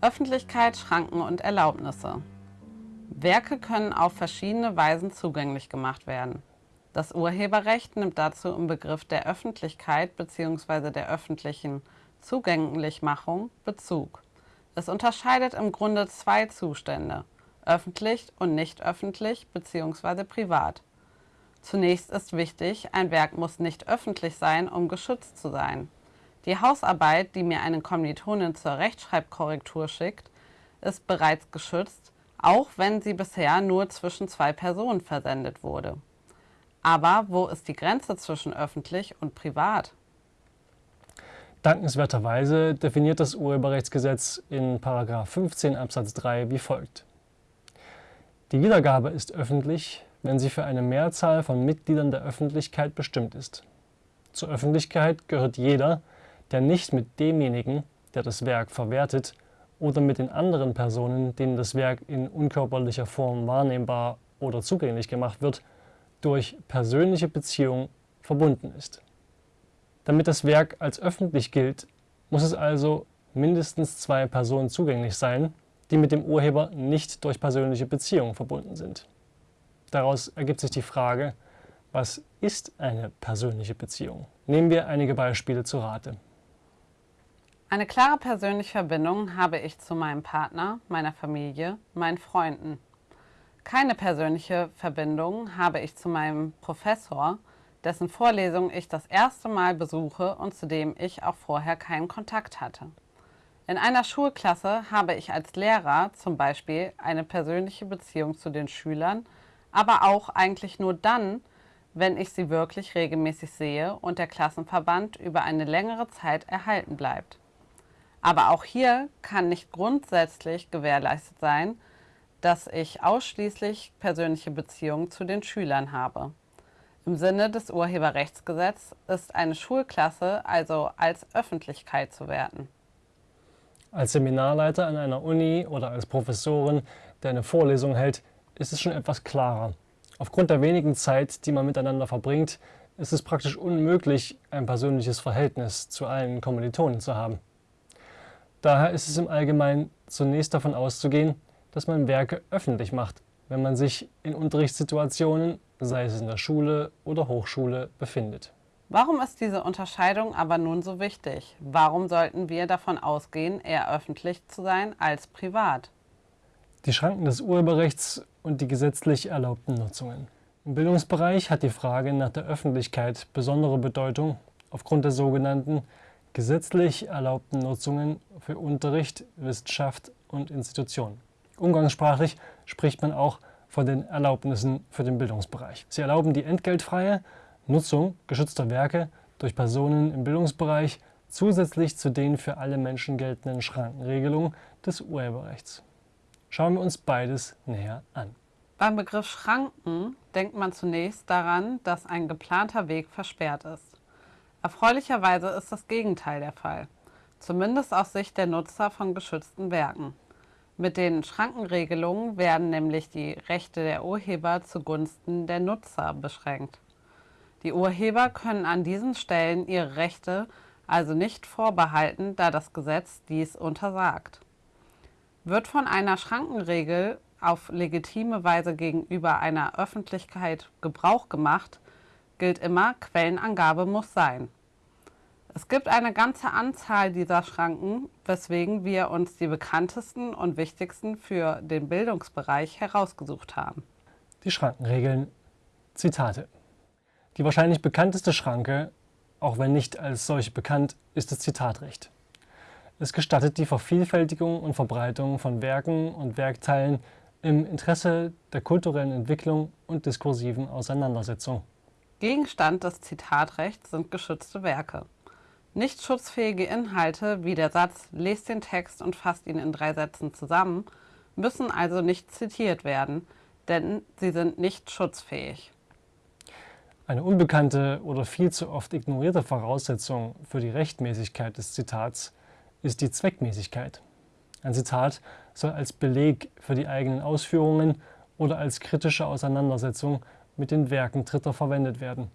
Öffentlichkeit, Schranken und Erlaubnisse. Werke können auf verschiedene Weisen zugänglich gemacht werden. Das Urheberrecht nimmt dazu im Begriff der Öffentlichkeit bzw. der öffentlichen Zugänglichmachung Bezug. Es unterscheidet im Grunde zwei Zustände, öffentlich und nicht öffentlich bzw. privat. Zunächst ist wichtig, ein Werk muss nicht öffentlich sein, um geschützt zu sein. Die Hausarbeit, die mir eine Kommilitonin zur Rechtschreibkorrektur schickt, ist bereits geschützt, auch wenn sie bisher nur zwischen zwei Personen versendet wurde. Aber wo ist die Grenze zwischen öffentlich und privat? Dankenswerterweise definiert das Urheberrechtsgesetz in 15 Absatz 3 wie folgt. Die Wiedergabe ist öffentlich, wenn sie für eine Mehrzahl von Mitgliedern der Öffentlichkeit bestimmt ist. Zur Öffentlichkeit gehört jeder, der nicht mit demjenigen, der das Werk verwertet, oder mit den anderen Personen, denen das Werk in unkörperlicher Form wahrnehmbar oder zugänglich gemacht wird, durch persönliche Beziehung verbunden ist. Damit das Werk als öffentlich gilt, muss es also mindestens zwei Personen zugänglich sein, die mit dem Urheber nicht durch persönliche Beziehung verbunden sind. Daraus ergibt sich die Frage, was ist eine persönliche Beziehung? Nehmen wir einige Beispiele zu Rate. Eine klare persönliche Verbindung habe ich zu meinem Partner, meiner Familie, meinen Freunden. Keine persönliche Verbindung habe ich zu meinem Professor, dessen Vorlesung ich das erste Mal besuche und zu dem ich auch vorher keinen Kontakt hatte. In einer Schulklasse habe ich als Lehrer zum Beispiel eine persönliche Beziehung zu den Schülern, aber auch eigentlich nur dann, wenn ich sie wirklich regelmäßig sehe und der Klassenverband über eine längere Zeit erhalten bleibt. Aber auch hier kann nicht grundsätzlich gewährleistet sein, dass ich ausschließlich persönliche Beziehungen zu den Schülern habe. Im Sinne des Urheberrechtsgesetzes ist eine Schulklasse also als Öffentlichkeit zu werten. Als Seminarleiter an einer Uni oder als Professorin, der eine Vorlesung hält, ist es schon etwas klarer. Aufgrund der wenigen Zeit, die man miteinander verbringt, ist es praktisch unmöglich, ein persönliches Verhältnis zu allen Kommilitonen zu haben. Daher ist es im Allgemeinen zunächst davon auszugehen, dass man Werke öffentlich macht, wenn man sich in Unterrichtssituationen, sei es in der Schule oder Hochschule, befindet. Warum ist diese Unterscheidung aber nun so wichtig? Warum sollten wir davon ausgehen, eher öffentlich zu sein als privat? Die Schranken des Urheberrechts und die gesetzlich erlaubten Nutzungen. Im Bildungsbereich hat die Frage nach der Öffentlichkeit besondere Bedeutung aufgrund der sogenannten gesetzlich erlaubten Nutzungen für Unterricht, Wissenschaft und Institutionen. Umgangssprachlich spricht man auch von den Erlaubnissen für den Bildungsbereich. Sie erlauben die entgeltfreie Nutzung geschützter Werke durch Personen im Bildungsbereich zusätzlich zu den für alle Menschen geltenden Schrankenregelungen des Urheberrechts. Schauen wir uns beides näher an. Beim Begriff Schranken denkt man zunächst daran, dass ein geplanter Weg versperrt ist. Erfreulicherweise ist das Gegenteil der Fall, zumindest aus Sicht der Nutzer von geschützten Werken. Mit den Schrankenregelungen werden nämlich die Rechte der Urheber zugunsten der Nutzer beschränkt. Die Urheber können an diesen Stellen ihre Rechte also nicht vorbehalten, da das Gesetz dies untersagt. Wird von einer Schrankenregel auf legitime Weise gegenüber einer Öffentlichkeit Gebrauch gemacht, gilt immer, Quellenangabe muss sein. Es gibt eine ganze Anzahl dieser Schranken, weswegen wir uns die bekanntesten und wichtigsten für den Bildungsbereich herausgesucht haben. Die Schrankenregeln. Zitate. Die wahrscheinlich bekannteste Schranke, auch wenn nicht als solche bekannt, ist das Zitatrecht. Es gestattet die Vervielfältigung und Verbreitung von Werken und Werkteilen im Interesse der kulturellen Entwicklung und diskursiven Auseinandersetzung. Gegenstand des Zitatrechts sind geschützte Werke. Nicht schutzfähige Inhalte wie der Satz Lest den Text und fasst ihn in drei Sätzen zusammen müssen also nicht zitiert werden, denn sie sind nicht schutzfähig. Eine unbekannte oder viel zu oft ignorierte Voraussetzung für die Rechtmäßigkeit des Zitats ist die Zweckmäßigkeit. Ein Zitat soll als Beleg für die eigenen Ausführungen oder als kritische Auseinandersetzung mit den Werken Dritter verwendet werden.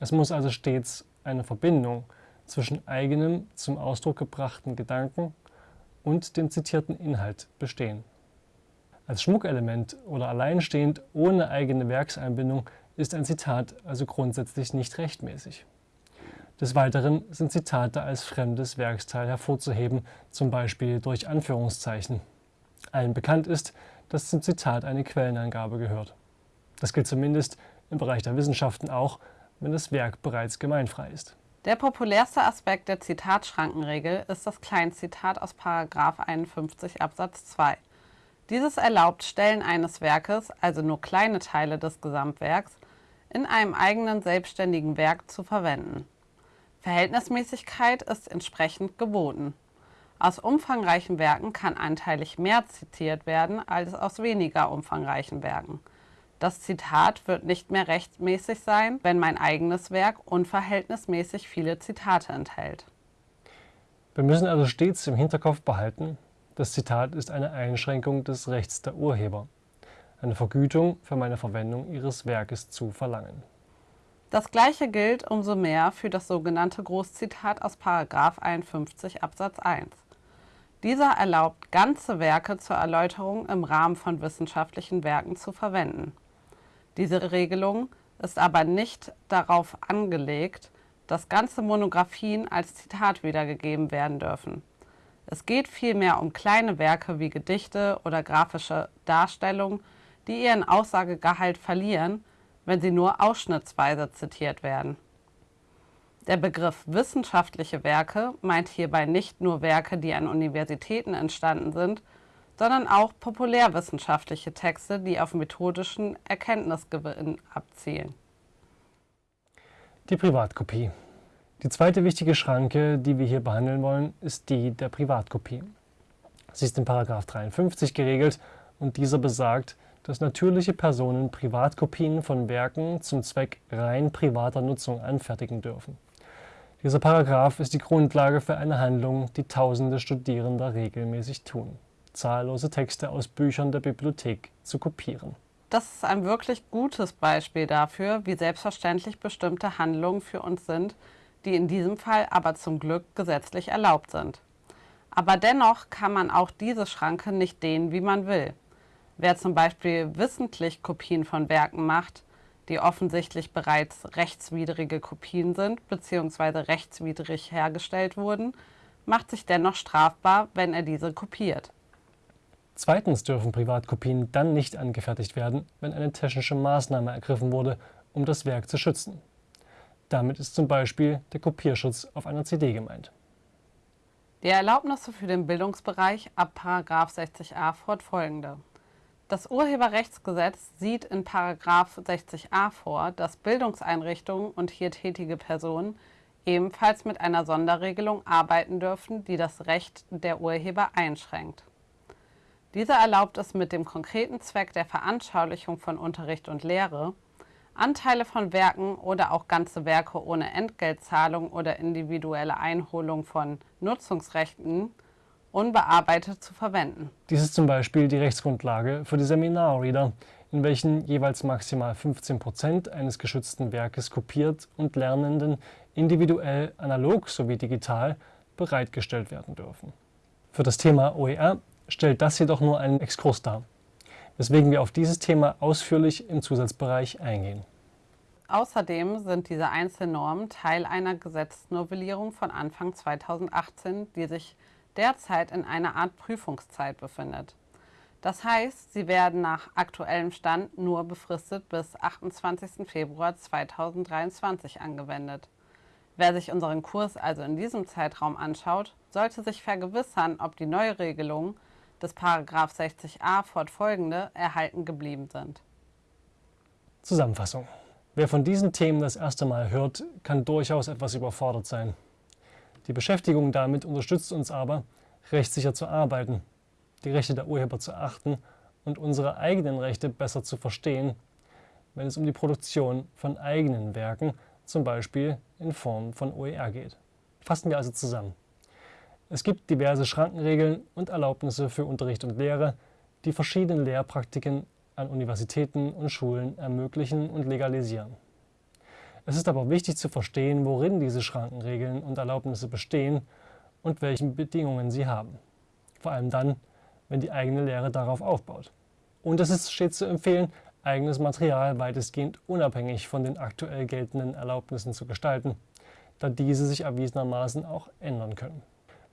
Es muss also stets eine Verbindung zwischen eigenem zum Ausdruck gebrachten Gedanken und dem zitierten Inhalt bestehen. Als Schmuckelement oder alleinstehend ohne eigene Werkseinbindung ist ein Zitat also grundsätzlich nicht rechtmäßig. Des Weiteren sind Zitate als fremdes Werksteil hervorzuheben, zum Beispiel durch Anführungszeichen. Allen bekannt ist, dass zum Zitat eine Quellenangabe gehört. Das gilt zumindest im Bereich der Wissenschaften auch, wenn das Werk bereits gemeinfrei ist. Der populärste Aspekt der Zitatschrankenregel ist das Kleinzitat aus 51 Absatz 2. Dieses erlaubt Stellen eines Werkes, also nur kleine Teile des Gesamtwerks, in einem eigenen selbstständigen Werk zu verwenden. Verhältnismäßigkeit ist entsprechend geboten. Aus umfangreichen Werken kann anteilig mehr zitiert werden als aus weniger umfangreichen Werken. Das Zitat wird nicht mehr rechtmäßig sein, wenn mein eigenes Werk unverhältnismäßig viele Zitate enthält. Wir müssen also stets im Hinterkopf behalten, das Zitat ist eine Einschränkung des Rechts der Urheber, eine Vergütung für meine Verwendung ihres Werkes zu verlangen. Das gleiche gilt umso mehr für das sogenannte Großzitat aus 51 Absatz 1. Dieser erlaubt, ganze Werke zur Erläuterung im Rahmen von wissenschaftlichen Werken zu verwenden. Diese Regelung ist aber nicht darauf angelegt, dass ganze Monographien als Zitat wiedergegeben werden dürfen. Es geht vielmehr um kleine Werke wie Gedichte oder grafische Darstellungen, die ihren Aussagegehalt verlieren wenn sie nur ausschnittsweise zitiert werden. Der Begriff wissenschaftliche Werke meint hierbei nicht nur Werke, die an Universitäten entstanden sind, sondern auch populärwissenschaftliche Texte, die auf methodischen Erkenntnisgewinn abzielen. Die Privatkopie. Die zweite wichtige Schranke, die wir hier behandeln wollen, ist die der Privatkopie. Sie ist in 53 geregelt und dieser besagt, dass natürliche Personen Privatkopien von Werken zum Zweck rein privater Nutzung anfertigen dürfen. Dieser Paragraph ist die Grundlage für eine Handlung, die tausende Studierender regelmäßig tun, zahllose Texte aus Büchern der Bibliothek zu kopieren. Das ist ein wirklich gutes Beispiel dafür, wie selbstverständlich bestimmte Handlungen für uns sind, die in diesem Fall aber zum Glück gesetzlich erlaubt sind. Aber dennoch kann man auch diese Schranke nicht dehnen, wie man will. Wer zum Beispiel wissentlich Kopien von Werken macht, die offensichtlich bereits rechtswidrige Kopien sind bzw. rechtswidrig hergestellt wurden, macht sich dennoch strafbar, wenn er diese kopiert. Zweitens dürfen Privatkopien dann nicht angefertigt werden, wenn eine technische Maßnahme ergriffen wurde, um das Werk zu schützen. Damit ist zum Beispiel der Kopierschutz auf einer CD gemeint. Die Erlaubnisse für den Bildungsbereich ab 60a fortfolgende. Das Urheberrechtsgesetz sieht in 60a vor, dass Bildungseinrichtungen und hier tätige Personen ebenfalls mit einer Sonderregelung arbeiten dürfen, die das Recht der Urheber einschränkt. Diese erlaubt es mit dem konkreten Zweck der Veranschaulichung von Unterricht und Lehre, Anteile von Werken oder auch ganze Werke ohne Entgeltzahlung oder individuelle Einholung von Nutzungsrechten unbearbeitet zu verwenden. Dies ist zum Beispiel die Rechtsgrundlage für die Seminarreader, in welchen jeweils maximal 15 Prozent eines geschützten Werkes kopiert und Lernenden individuell, analog sowie digital bereitgestellt werden dürfen. Für das Thema OER stellt das jedoch nur einen Exkurs dar, weswegen wir auf dieses Thema ausführlich im Zusatzbereich eingehen. Außerdem sind diese Einzelnormen Teil einer Gesetznovellierung von Anfang 2018, die sich derzeit in einer Art Prüfungszeit befindet. Das heißt, sie werden nach aktuellem Stand nur befristet bis 28. Februar 2023 angewendet. Wer sich unseren Kurs also in diesem Zeitraum anschaut, sollte sich vergewissern, ob die Neuregelungen des 60a fortfolgende erhalten geblieben sind. Zusammenfassung. Wer von diesen Themen das erste Mal hört, kann durchaus etwas überfordert sein. Die Beschäftigung damit unterstützt uns aber, rechtssicher zu arbeiten, die Rechte der Urheber zu achten und unsere eigenen Rechte besser zu verstehen, wenn es um die Produktion von eigenen Werken, zum Beispiel in Form von OER geht. Fassen wir also zusammen. Es gibt diverse Schrankenregeln und Erlaubnisse für Unterricht und Lehre, die verschiedene Lehrpraktiken an Universitäten und Schulen ermöglichen und legalisieren. Es ist aber wichtig zu verstehen, worin diese Schrankenregeln und Erlaubnisse bestehen und welchen Bedingungen sie haben. vor allem dann, wenn die eigene Lehre darauf aufbaut. Und es ist stets zu empfehlen, eigenes Material weitestgehend unabhängig von den aktuell geltenden Erlaubnissen zu gestalten, da diese sich erwiesenermaßen auch ändern können.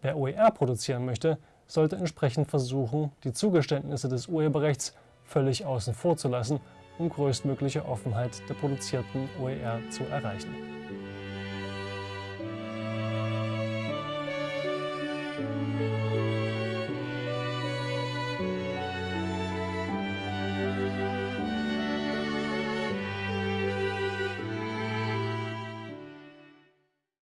Wer OER produzieren möchte, sollte entsprechend versuchen, die Zugeständnisse des Urheberrechts völlig außen vor zu lassen, um größtmögliche Offenheit der produzierten OER zu erreichen.